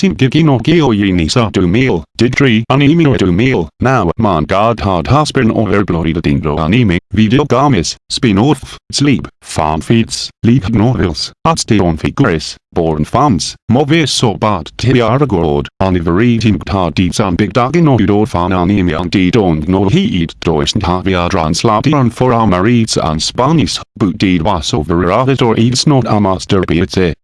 Sin gigino geo yini sa du meal, didri anime du meal, now man god hard husband over bloody dingo anime, video games, spin-off, sleep, farm feeds, league novels, on figures, born farms, movies so bad tiara god, anivereting tar deeds and big dog in or fan anime and de don't know he eat dois and havia translation for our marrieds and Spanish, but deed was over or eats not a master be it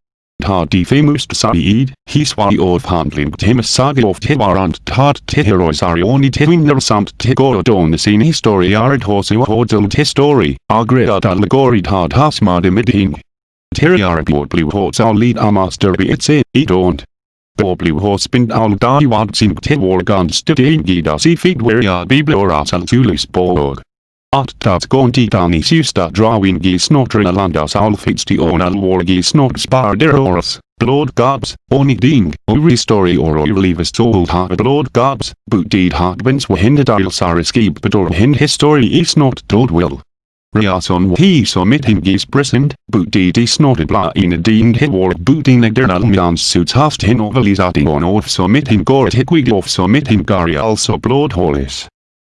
Tar de famous Said, hiswari of handling tim sagi of tiwarant tart tiherois arioni tiwinner samt tigorodon sin historiarid hosu hodel histori, agread allegori tart hasmad imiding. Tiriarabord blue horse our lead a master be it's it, it don't. Blue horse bind al daiwad sim tiwargan studin gida si feed where ya bibloras al tulis borg. At dat gonti sista drawing gis notrina landas alfitsti onal wargis not sparderoras, blood gods, oni ding, uri story or leavest told ha blood gods, but deed harbins wahinda il sariskib bedor hind history is not told will. Riason him gis present, but deed is not bla in a ding hit war booting a mians suits haft hin overlisating on off him goret hikwig off him gari also blood holis.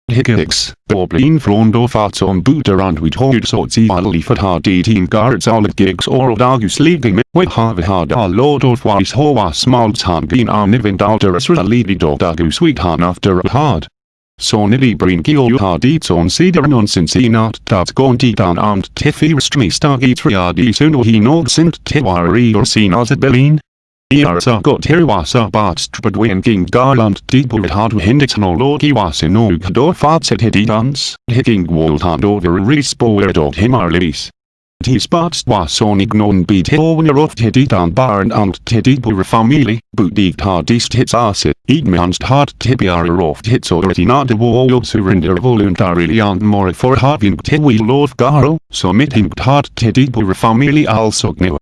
Higgix, Boblin Flondo Fatson Booterand with Hold Sortsi Ali Fatha Team Guards All Gigs or Dagus League with Harvard Our Lord of Wise Hoa Smalts Han Bean Arnivin Dalteras Lady Dog Dagus Han after a hard. Så nili brin gil har dit son sider nonsens i nat dat gonti dan amt tiffy restmi stagi triadi suno hi nog sint tiwari or sin as it belin. Iarsa got Hiriwasa bat Strabadwin King Garland Deepwood Hard Hendix no Lord Iwasa no Gador Fatset Hididans, Hicking Wall Hard over Respo Dog Himar Libis. T spots was on ignon beat Hilwiner of Hididan Barn and Tidibur family, Boodig Hardist hits acid, Eadmanst hard tibiar of hits already. Not the wall surrender voluntarily and more for having Tiwi Lord Garo, so meeting hard Tidibur family also knew.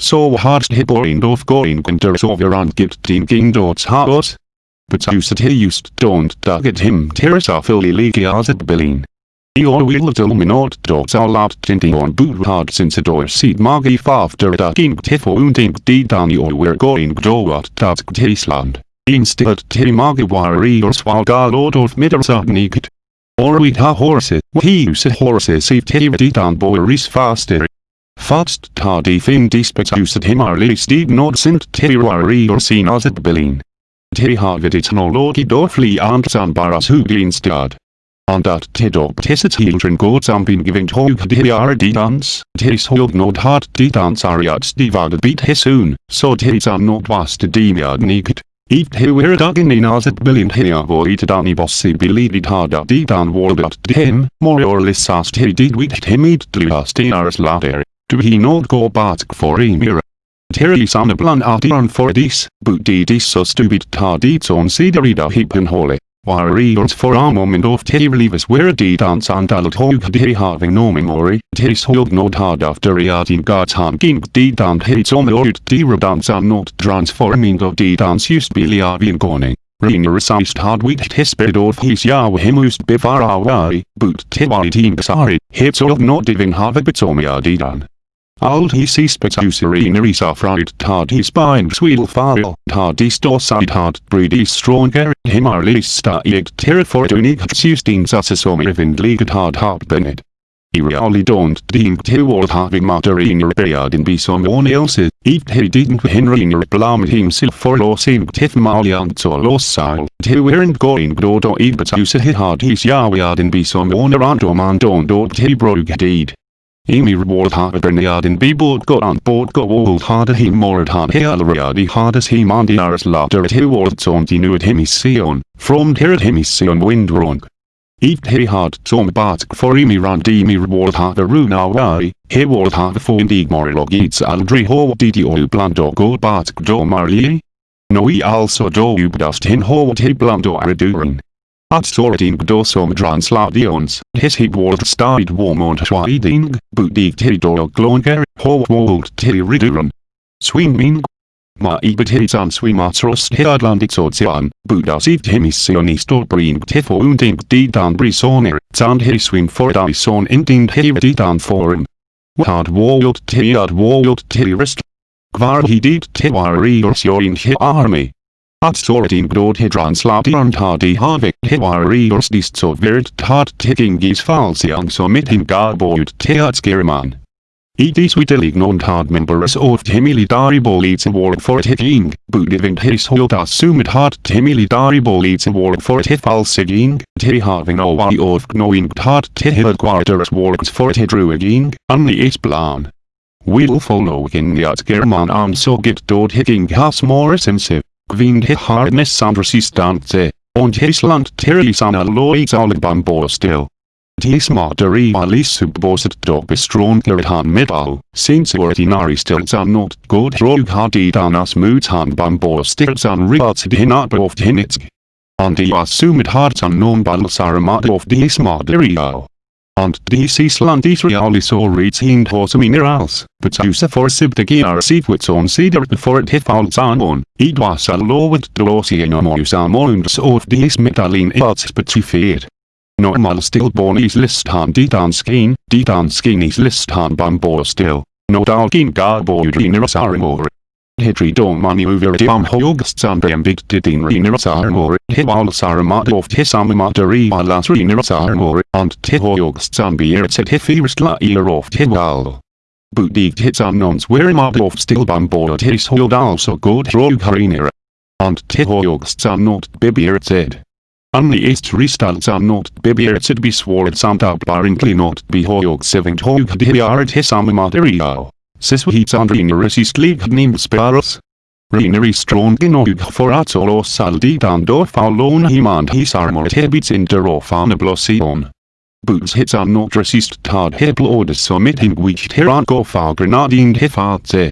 Så hard hibboring of going under sovereign gift din dots haos. But used he used don't dugget him teresa fully legias at billing. Your will till minot dots are loud tinting on boot hard since a door seed magi after da king tifo unding di dan your we're going do at dat tisland. Instead ti magi wari or swalga lord of middersagniget. Or we ha horses, he used horses if ti dan boy is faster. Fast tardi fin dispexused himarli steg nod sint tiruari or sin as et bilin. Ti harvidit nologi dorfli antsan baras huglinstad. Andat tidop tisit hildren gods am bin giving hog diar didans, tis hog nod hart didans ariats divagad beat tis am nod was to dimiad nigit. Eat hiwir dugin in as et bilin hia void dani bossi bilidid harda didan wardat him, more or less as he did with him eat dluast in ars later. Du he not go batk for emira. Terry son of blan artion for dis, but didis so stupid tardits on siderida heapen holy. Warriors for a moment of leavers where a d dance and alot hog de having no memory, Terry's hog not hard after reading God's hand king d dan hits on the old d dance and not transforming of d dance used be liavin goning. Rina resized hard with his bed of his Yahweh him used before our but team sorry, hits all not diving have a bitomia ah, d dan. Old he suspects usurinary fried tad his spine sweel file tad his dorside hard breed is stronger him our lista eg terror for unig sustain sasasomi vind league hard heart bennett. He really don't think he was having matter in repaired in be someone else, if he didn't. Henry blame himself for losing Tiff Malian so lost. Sile, he weren't going to it but said he had his yard in be someone around. Man don't do he broke deed. Imi reward harder niadin be board got on board go old harder he more hard he already hardest he mandiaris laughter at he wards on the nude hemision, from here at him he hemision wind wrong. Eat he hard tom batk for imi randi mi reward harder runa wari, he ward harder for indig morilog eats aldri ho didi o blando go batk do marli. No he also do ubdust hin ho he blando redurin. At sorting dosom translations, his he ward stide warmont schweiding, budig tiridor glonger, ho wold tiriduren. Swimming. Ma ibet hits an swimatros headlandigt ocean, buda sivt hemissionistor bring tifo unding didan brisoner, zand he swim for dison inding he didan forum. Hard walled tiad walled tirist. He did tiwari or in he army. At soortin grod hydran slatian tadi havik hiwari orstist so virt tad ticking is falsiang so mithin garboid teat skiriman. Edis widelig non tad members of timilidari bolits award for it hitting, budivint his hold assumid hard timilidari bolits award for it falsiging, ti having no why of knowing tad tihid quarters works for it druiding, only is plan. We'll follow in the German arm so get dort hitting has more offensive. Gwyn hit hardness and resistance, und Hisland terrorism alloys alle bamboo still. Tis moderi alis subboset dog bestronker han metal, since are not good rog hardy dan as moods han bamboo stills an rigots dinat of hinitsk. And the assumed hearts unknown battles are mat of dis moderial. And dis Island Israelis or retained horse minerals, but use for sibdegi are secrets on cedar before it falls on, it was a law with Dolossian mouse amounts of dis metallin arts specified. Normal stillborn is listan ditan skin, ditan skin is listan bamboo still, no garboidrineras armor. Hedri don maneuver diam hoogstsan beambigdidin rineras armor, hivals armat of hisammateri alas rineras armor, and tihoogstsan beertset hifirstla ear of hival. Unknowns where mod of still bamboo his hold also good rog harinera. And tihoogstsan not bibiertset. Only ist restalts are not bibiertset be er sword samt apparently not be hoogsevingt hoog diart hisammaterial. Siswheats andrineris ist liegt nim sparus. Reneri strong genog for atolo salditan do faulon his armor hebits in der ofanablosion. Boots hits are not resist tad heblodes sommitting which heran go far grenading hifatse.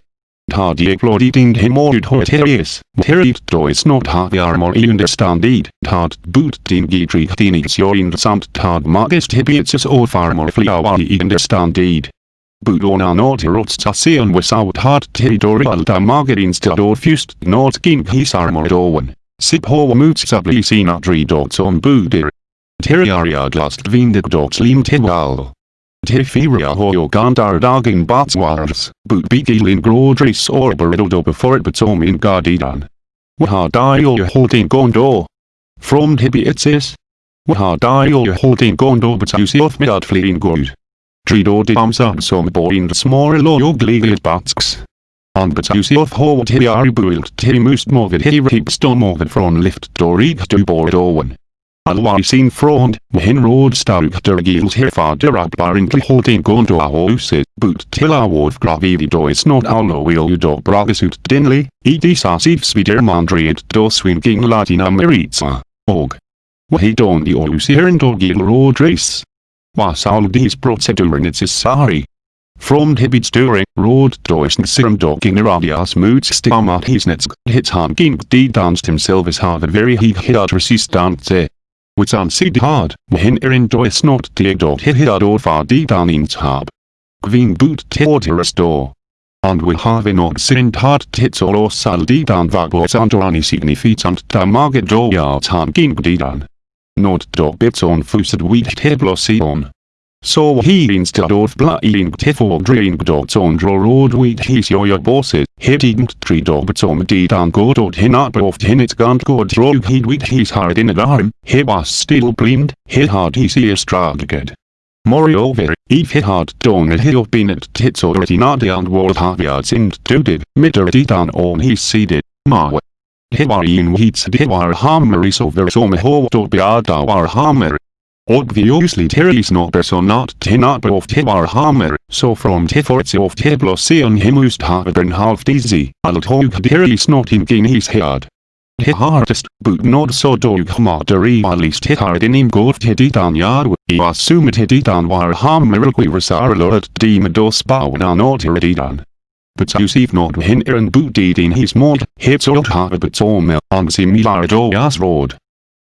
Tad eglodiding hemorud hoterius, terit dois not ha the armor understandid, tad boot gidrigtinis join samt tad magist hibietsus or farmor fliawai understandid. Budona noterotstasian without hard territorial damagerin fust not king his armor dowen. Sip ho moots sablisina dri dots on budir. Terriaria glast vindig dots lim tiwal. Teriferia hoyo gandar dagin batswars, boot bigilin grodris orberido before it betom in gardidan. Waha dial holding gondo. From tibietsis. Waha dial holding gondo but you see off midad fleeing good. Trido de amsa som boin de små lågliga batsks. Han betus of hårt hiar built till must movet hir stormovet från lift dorig du bord owen. Alwa sin frond, hin råd stark der gils herfader att barintli holding gondo a huset, eh? but till a word gravivi dois not allo will you do bragasut dinly, edis asivs vider mandriet do swinging latina meritza, og. Wahi don di olus hier in dogil råd race was all these proceduren necessary. From Hibits during Serum Dogging Radias Moods Stammat Hisnets Hits Han Ging D danced himself as hard very he hid resistance. Wits an sid hard, hin erin dois not dig dot hit hid or far D danins hab. Gwyn boot teoteras door. And will have in sin hard tits or sal D dan vagos andorani yards han ging D dan. Nord dog bits on fused wheat heblosion. Så instead of blying tiffor drink dots on draw road wheat his your bosses, hitting tree dogs om didan god od hinat of hinit gant god drog heed wheat his hard in a arm, he was still blind, he hard his ear straged. Moreover, if he had done it he have been at tits already not and world havyards in duded, mitter didan on his seeded, ma. Hewarin weeds dewar hammer is over som ho oh, to beada war hammer. Obviously there is no person not tinat of Tewar hammer, so from Teforts of Teblosion he must have been half dizzy, alt hog there is not in his head. He hardest, but not so dog maderi at least he hard in him god hedidan yard, he assumed hedidan war hammer quirasar lord dimados bauna not hedidan. But you see not hin and booted in his mod, hits old har but om on similar do as road.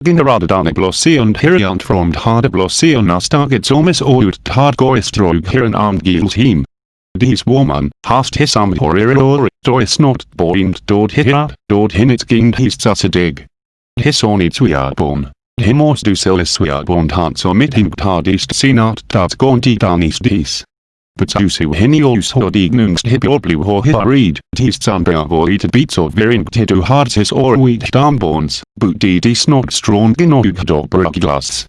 Generadadan blosian heriant from hard blosian as targets omis out hard goistrog heran armed gil team. This woman hast hisam horror dois not boind dod hirat dod hinit ging his dig. His only twiarbon. Himos du selis twiarbon hans omitting tardist sinat dat gonti danis dis. but usu henios ho dignungst hiboblu ho hibarid, tis sambra void beats of verin tedu hardsis or wheat dambones, but di di snog strong in og glas.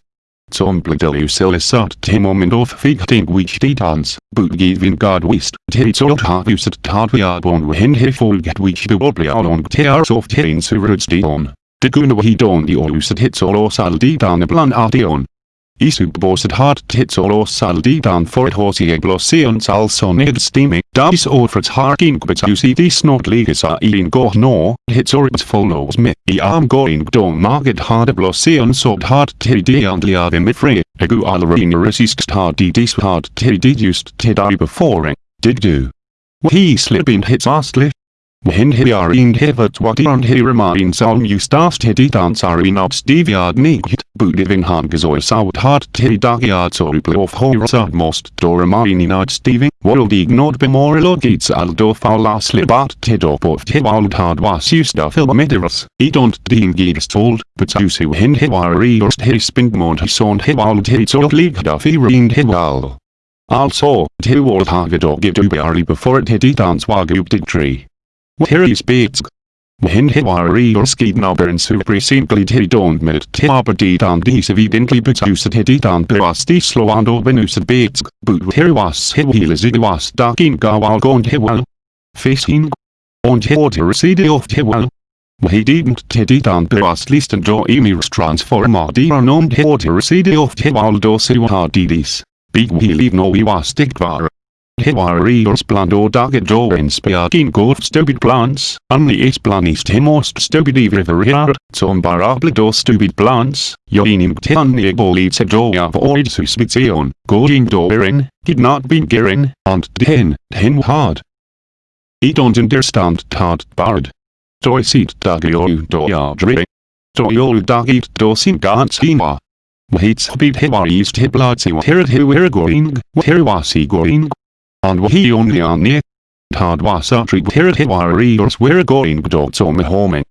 Som bladeliuselisat til moment of figting which titans, but giving God wist, tits old har uset tad vi er born hen he folget which bebobli along tears of terin surrudsdion. Det kunne he don i uset hits all os aldidan bland ardion, I subborset hard tits all os saldidan for et horsie glossions also ned steaming, dice orfrets harking but you see these snot legas are in go no, hits or it follows me, I am going don market hard glossions sort hard td and liave mit free, egu alrina resist hard dis hard td used td before, did do. He hits are in hevet what and he aren't he reminds on you stast hedi dansar in obs diviad nigt, budivin han gezoy saut hart te dagiad so of horror most do remain in ad stiving, world ignored bemoril gits aldo faulas libat te do of te wald hard was used a film mediras, i don't din gigs told, but you see when he war reorst he spind mond he son he wald he so league da fi ring he wal. Also, te wald hagad give to be before it hedi dance wagub did tree. Terry's beats. When he war or skied nobber and super simply he don't met tibber dit and these evidently but used he dit and was the slow and open used beats, but here was he wheel as it was dark in gawal gone he well. Facing. Und he water receded off he well. He didn't teddy down was least and draw emirs transformer known he water receded off he well do see what hard didis. Big wheel even though he was stick var. Hiwarios blando daget dorens beagin gorf stupid plants, only is planist himost stupid ivriver som barabledo stupid plants, yoinim tianni bolits edoya void suspizion, going dorin, did not be gerin, and den, den hard. I don't understand tad bard. Doi sit dagio doya dre. Doyol dagit dosin gans hima. Waits bid hiwaris hiblatsi wahirat hiwir going, wahirwasi going, and he only on near. Tad was a tree here at warriors were going dogs on the home.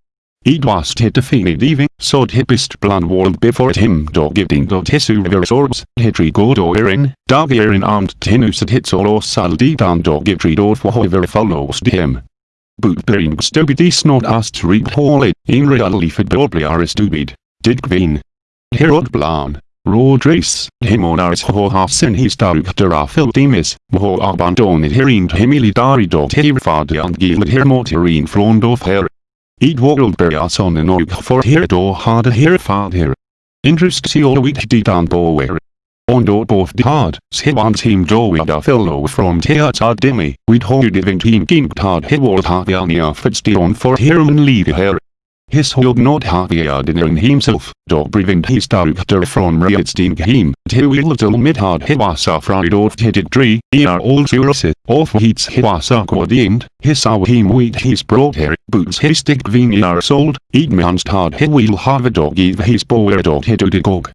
It was hit defeated even, so it bist plan world before him dog giving dog tisu swords, hitri go do erin, dog erin armed tenus at hits all or saldi down dog door for whoever follows him. Boot bearing stupid snot asked read hall it, in reality for dobly are stupid, did Queen. Herod Blan. Rodris, Himonaris ho hafsen historikdera filtimis, ho abandoned herind hemilidari dot herfad and gilad hermoterin frondof her. Eat world beriason en og for her do herfad her. Interest si all week dit an bower. Ondo both the hard, Sivans him do with a fellow from Teats demi, we'd hold diving team king tad hewald haviania fitstion for herman leave her. His hold not have yard in himself, dog breathing his character from Rietstein him, mid-hard hiwasa fried off headed tree, er all surose, off heats coordined, his our him wheat his broad hair, boots his stick vin are sold, eat man's hard head wheel have a dog give his bower dog head to the gog.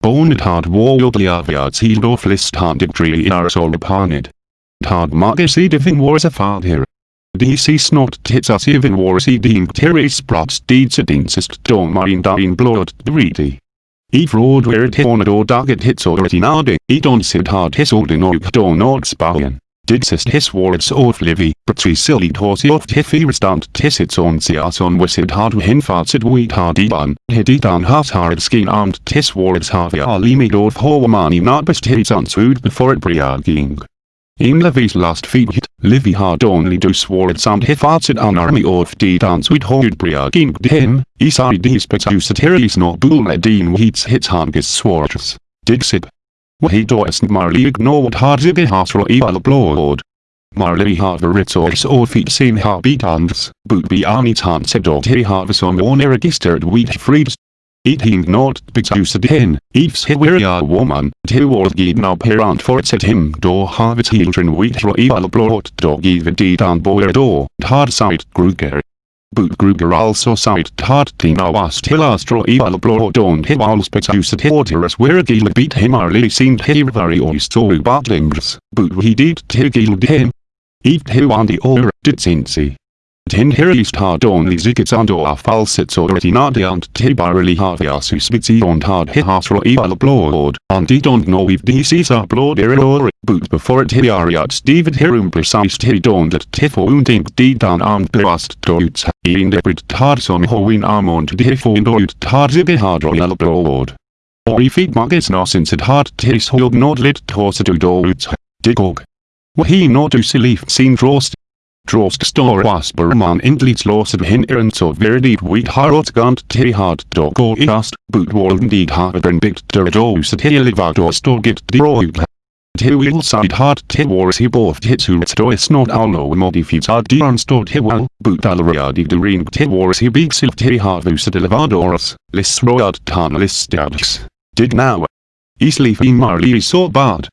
Bone hard wall liaviards healed off list handed tree upon it. Hard market see diving wars a father. DC snot tits as even si din terre sprats deeds at insist don marin dain blood dridi. I fraud where it on or daget hits or it inade, i don sid hard his old in og don. Did sist his wards of livy, but three silly horse of tiffy restant tissits on sias on wisid hard hin fartsid wheat hard iban, hididan has hard skin armed tis wards harvey alimid not best hits unsued before it briaging. In Levy's last hit, Livy had only do swore samt hifatsid an army of de dance with hold briaging him, isai dis petusatiris no buledin heats hits hanges swords. Dixit. Wahi doest marley ignored hard zibbe hasro eval blod. Marley har resource or feet sin habitans, but be anit hans edot he har som on registered wheat freeds Eating not because den, ifs a woman, tillward gid now parent for it set him. Do have children with royal blot do give did and boer do, hard side Gruger. But Gruger also side hard tina was till astro evil blot don't he was because as where gil beat him early seemed he very oysto battlings, but he did till gil him. Eat he on the or did since Tin or falsets or retinade and tibarily harvias uspitsi on hard hit hasro eval blood, and they don't know if DCs are blood error boot. Before it hiriariat David herum precise hiri don't let tifo unding d down armed blast doits, in debrid tarson hoin armond tifo indoit tarzibe hard royal blood. Or if it muggets nos at hard tis hold not lit torsa to doits, digog. Wahi not to selif seen drost Drost stor wasperman indlits låset hin så verdigt wheat harot gant te hard dog och iast, bootwalden dig haveren bigt der doset helivador storgit droid. Te will side hard te wars he both hits who stois not allo stort he well, boot alaria dig de ring te wars he big silf te havuset elevadoras, lis royad tan lis Dig now. Easily fin marli so bad.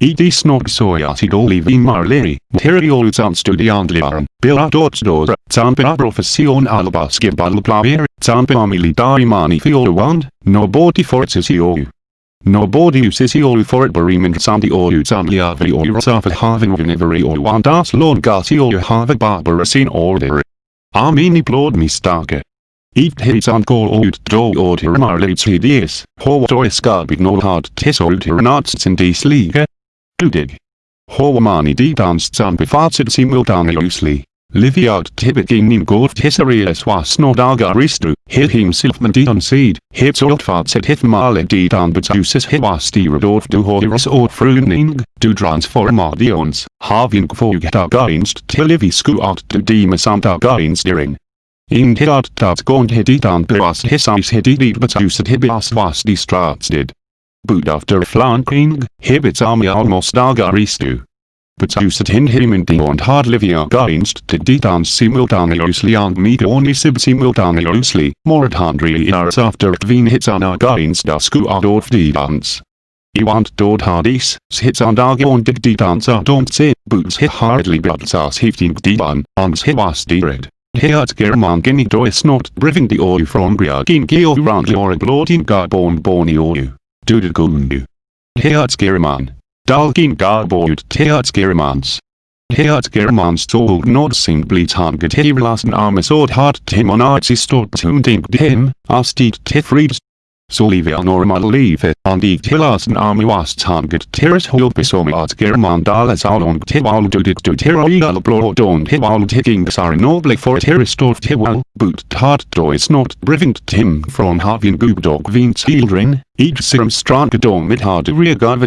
Edi snog sojasid olivin marleri, materialutan studiandliaren, biladotsdor, tanpa profession albaske balplaver, tanpa militari mani fioluand, no body forces iou. No body uses iou for it berimen sandi or utanliavi or rasafa having viniveri or wandas lord gasi or have barbarasin order. Armini blod mistake. Eat hits on call ut do order marlits hideous, ho doiskabig no hard tis order nuts in this league. Ludig. Hawamani di dansed an befarted simultaneously. Liviad tibigin in golf tesserias was no dagaristu, hit himself man di seed, hit soltfad set hit male di dan betuses hit was di redorf du hoiras or fruning, du transformadions, having kvog dagarinst till livi sku out du dimasam dagarinstiring. In hidat dat gond hididan beras hisais hidid betuset hibias was di stratsdid. Boot after flanking, Hibbits army almost agaristu. But usat hin himindi and hard livia gainst to ditan simultaneously and only sib simultaneously, more at handry years after veen hits an against dasku ad of didans. I want dod hardis, hits and agon dig didans are don't say, boots hit hardly blood as hifting didan, and hit was dered. Heat german gini dois not briving the oil from briagin geo round your blooding garbon boni oil. Dudagungu. Heatsgerman. Dalgin garboud Teatsgermans. Heatsgermans tog nod simply target hevlasen armesord hart timon artsistort tunding dem, astit tifrids Solivia normal livet, and i tillasen army was target terras hulpisom at german dalas along tival dudit du terroial blodon tival ticking sar noble for terroristort tival, boot tart dois not brivint tim from having gubdog vin children, each serum strand dom mit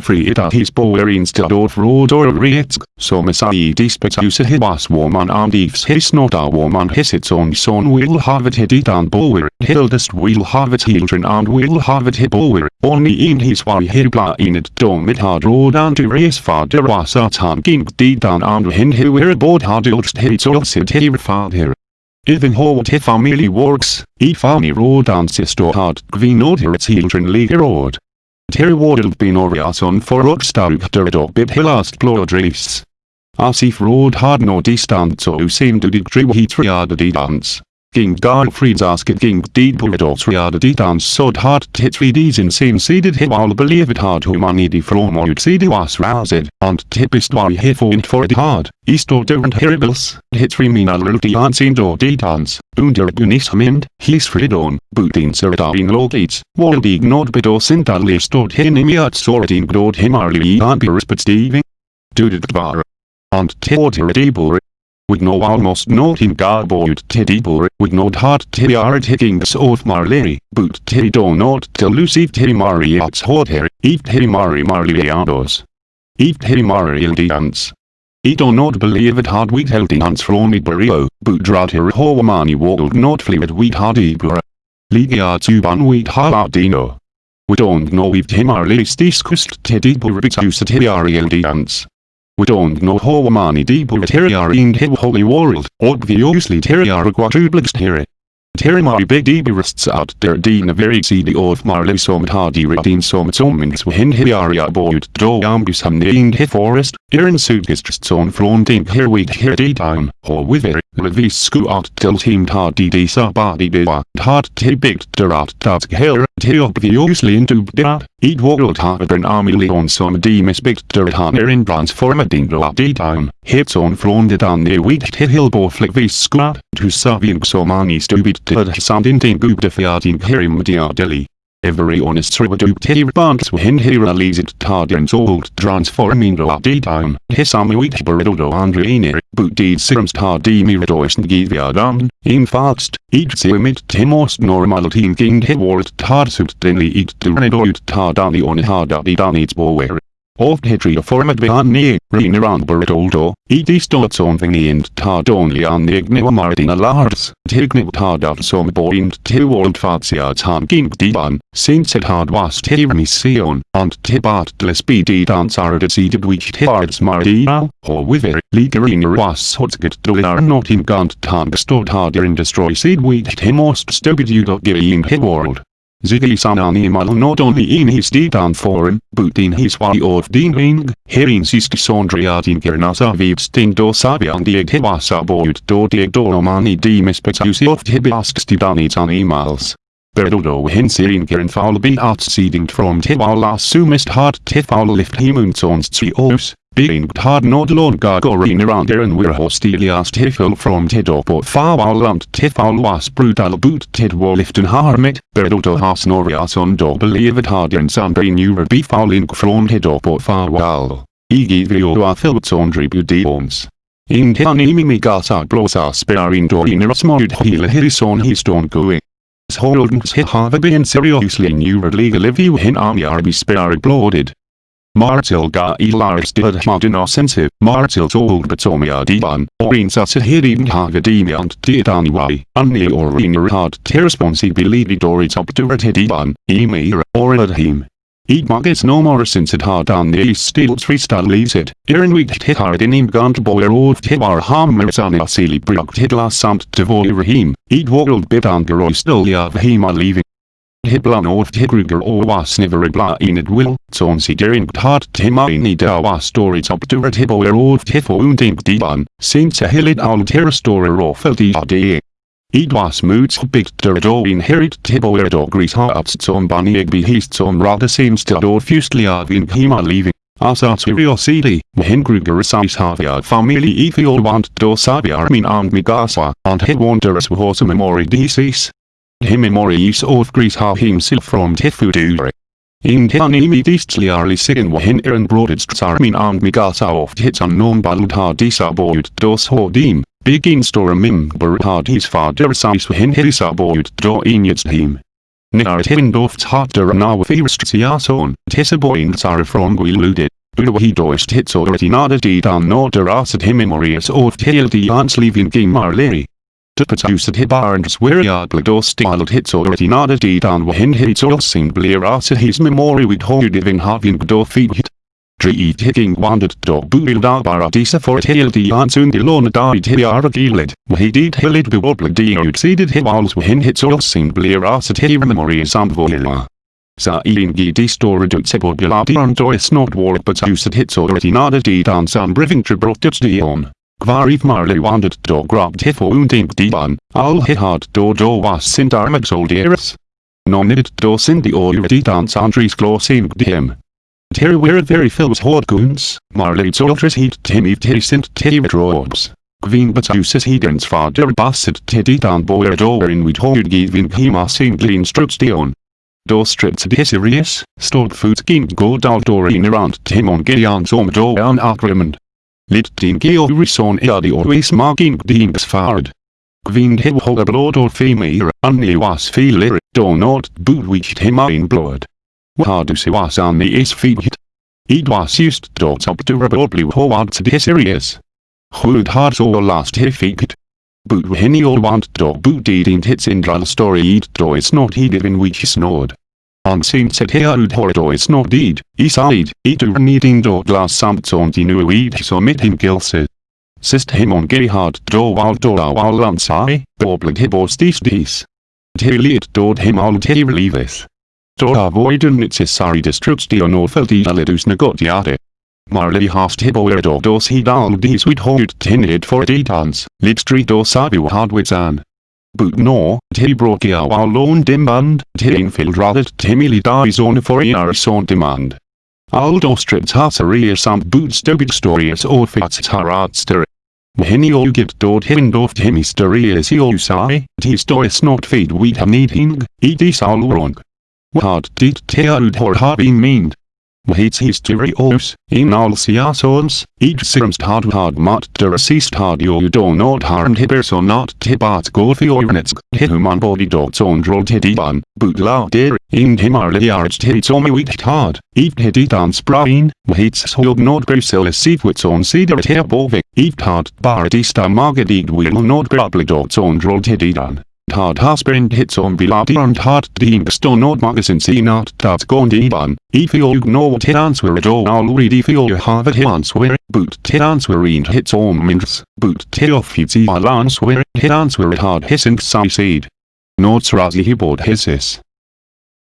free it at his bowerin still of road or reetsk, so mesai dispet use hibas woman and ifs his not a woman his its own son will have it hidit and bower, hildest will have it children and will have it hibower, only in his way hibla in it dom mit hard road and to race father was at han ging didan and hin who were board hard ilst hits also here father. Even how the family works, e family road and sister hard gvinod her children league road. Terry warded bin oriason for rockstag der dog bib hillast blood reefs. Asif road hard no distance so seemed to King Garfried's asket King Deed Purados Riada de dance sod hard tit 3Ds in same seeded hit while believe it hard humani de from or seed was roused, and tipist why hit for it for it hard, east or different heribils, hit 3 mina lulti anseen door dance, under bunis mind, his fridon, bootin seradin logates, wald ignored bedo sintali stored hinimiat soradin gnod himarli anbirus but steving. Dudit bar. And toward her would know almost not in garboid tidibur, would not hard tiarit higgings of Marley, boot teddy do not till lucid timariats hodher, eat timari marliados. Eat timari ildians. I do not believe it hard wheat heldinans from Iberio, but drater hoamani wold not fluid wheat hard ibura. Ligia tuban wheat haladino. We don't know if timarlis discussed tidibur because tiari ildians. We don't know how many people terrier in holy world, obviously quadruplexed here. Terrimari big deburists out der dina very cd of marley som hardy redin som somins hin hiaria boyd do ambus ham in the forest, irin sudgists on fronting here we here d down, or with it, revis sku out till team hardy de sabadi bewa, hard te big derat dat here, te obviously into dat, Eat world harder en army leon som de misbygter han er in transformading bra de down. Hits on från det an de wheat hillbo flickvis squad. Tu saving so mani stubit till sound in den gubde fiatin herim dia deli. Every honest rivadupt banks when here leasit tardens old transforming la down. His army wheat burido andreiner, but deed de miradois ngivia down. In fast, each simit timos normal team king hit world tarsut denly eat to renedort tardani on harda de danits bower. Of hitri format behan ne, rin around burritoldo, i de stots on and tad only an igniwa martina lars, tigniw tad av som boind til world fatsia tan ging diban, since it had was tirmi sion, and tibat les bidi dansar de seeded which tibards martina, or wither, ligarin was. Hotget dular not in gant tan stod harder in destroy seed which timost stupid you dot giving hit world. Ziggy Sananimal not only in his didan forum, but in his way of dealing, herin sist sondriatin kernasa vivsting do sabian dieg hevasa boyd do dieg do romani di mispetusi of hibiasks didanits animals. Berdodo hinsirin kern foul be outseeding from tiwala sumist hard tifal lift himunsons trios, being hard nod lord gargorin around and we're hostilias tifel from was brutal boot tidwar liften harmit, berdodo has norias on do believe it hard and sunbrain ura befalling from tidoport farwal. Igi vio a filts on tribudions. In tianimi migasa blosa sparing dorin erosmod hila hirison histon going. Holdens hit have been seriously new legal if you hin army are be spared bloated. Martil ga ilars did modern offensive, Martil told Batomia diban, orin sa sahidin hagadimi and dietaniwai, unni orin hard terresponsibility dorit up to diban, emir, or adhim. Eat muggets no more since it hard on the east steel freestyle leaves it. Iron week hit hard in him gant boyer old tibar hammer son asili brock hitla samt devoy rahim. Eat world bit on garoi still him leaving. Hiblan of Tigruger or was never bla in it will, son si derin hard timaini da was to red hiboer of tifo unding diban, since a hilid al terror story of the ade. Idwas moods bigt der do inherit tibo erdo gris hearts som bunny egby heast som rather seems to do fusely av in hima leaving. Asat curiosity, Mahengruger size havia family ethiol want do sabia min and migasa, and he wonders was a memory decease. Him memory is of gris ha himself from tifudure. In Tianimi distliarly sin wahin iran broaded min and migasa of hits unknown baludha disaboid dos hodim. Begin store mim hard his father size hin hisa boyd do inyets him. Niar tindofts harder now firstriason, tissaboin sara from gwiludit. Uwa doist hits already nada di dan norder asad himimorius of tail di ans leaving game marleri. Tupatusat hibarns weriad blados stiled hits already nada di dan wahin hits sing blear asad his memory with hold giving having do feed hit. Dri hitting wandered do buil da baradisa for it hil di ansun di lona died hiara gilid, wahi did hilid buobla di utseeded hiwals wahin hits sin blear asat hira memory samvoila. Sa ilingi di stora dutsebo biladi on dois not war but usat hits already nada di dan san briving tribrotuts dion. Gvarif marley wandered do grabbed hifo undink diban, al hard do do was sint armag soldiers. Nonid do sindi or di dan sandris glosim dim. Terry were very films goons, Marley soldiers heat Timmy Tissint Teddy Robes. Gwyn Batusis Hedens father Basset Teddy Dan Boer Doer in with hold giving him a singling struts dion. Do strips de serious, stored food game go dal in around Timon Gideon som do an agreement. Lit din geo rison eadi always marking dings fard. Gwyn hib hoga blood or female, unni was feeler, do not which him in blood. Wahadu was on is feet. It was to probably forward to the series. Hood hard so last he feet. But when you want boot it in hits in dral story it do is not he given which is. On since said here ud hordo is not deed, it do needing do glass samt on the new weed so mit him gilse. Sist him on gay hard do wal do wal lansai, bobled hibos dis dis. Tilly it dod him all te relieves. Dora voiden necessari destruction of the alidus negotiate. Marley hast hiboer dos he dal dis with hold tinid for editans, lidstri dos sabu hardwits an. Till broke our lån demand, till infiltrated Timmy dies on for years on demand. Aldo stripped hasseria samt boot stupid stories or fats haradster. Henny all get dod hindoft him mysterious you say, t stories not feed we have needing, it is all wrong. What Hits historios, in all seasons, each seems hard hard mat der assist hard you do not harm hibbers or not tibat go for your nets, human body dogs on droll tidiban, but la der, in him are the arch hits on me weak hard, eat hiddy dance brain, hits hold not bristle seat wits on cedar bovik, eat hard bar dista margadig will not grably dogs on droll tididan hard husband hits on and hard deemed stone not magazine see not that gone diban. If you know what hit answer at all already feel you have it answer boot hit answer in hits on means boot hit off hits i answer hit answer at hard hissing suicide. Notes Razi he board hisses.